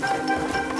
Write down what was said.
you